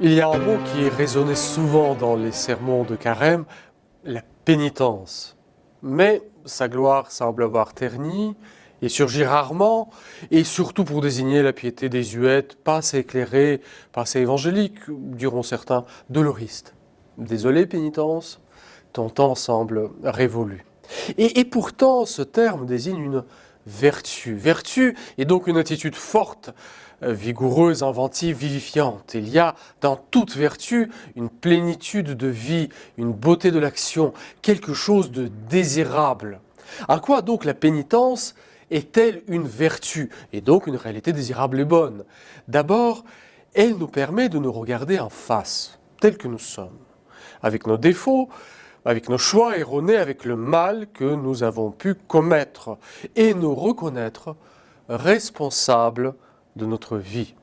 Il y a un mot qui résonné souvent dans les sermons de carême, la pénitence. Mais sa gloire semble avoir terni et surgit rarement, et surtout pour désigner la piété désuète, pas assez éclairée, pas assez évangélique, diront certains, doloriste. Désolé, pénitence, ton temps semble révolu. Et pourtant, ce terme désigne une vertu. Vertu est donc une attitude forte, euh, vigoureuse, inventive, vivifiante. Il y a dans toute vertu une plénitude de vie, une beauté de l'action, quelque chose de désirable. À quoi donc la pénitence est-elle une vertu et donc une réalité désirable et bonne? D'abord, elle nous permet de nous regarder en face, tels que nous sommes, avec nos défauts, avec nos choix erronés, avec le mal que nous avons pu commettre et nous reconnaître responsables de notre vie.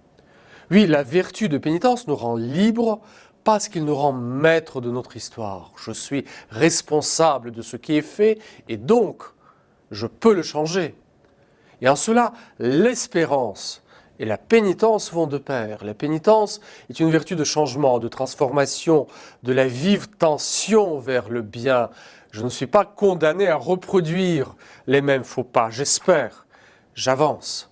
Oui, la vertu de pénitence nous rend libres parce qu'il nous rend maîtres de notre histoire. Je suis responsable de ce qui est fait et donc je peux le changer. Et en cela, l'espérance et la pénitence vont de pair. La pénitence est une vertu de changement, de transformation, de la vive tension vers le bien. Je ne suis pas condamné à reproduire les mêmes faux pas, j'espère, j'avance.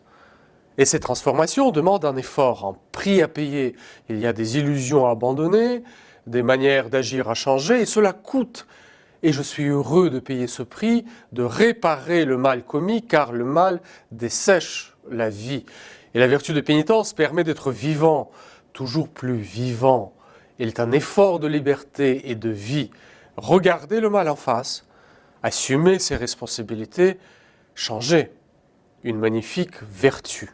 Et ces transformations demandent un effort, un prix à payer. Il y a des illusions à abandonner, des manières d'agir à changer, et cela coûte. Et je suis heureux de payer ce prix, de réparer le mal commis, car le mal dessèche la vie. Et la vertu de pénitence permet d'être vivant, toujours plus vivant. Il est un effort de liberté et de vie. Regarder le mal en face, assumer ses responsabilités, changer. Une magnifique vertu.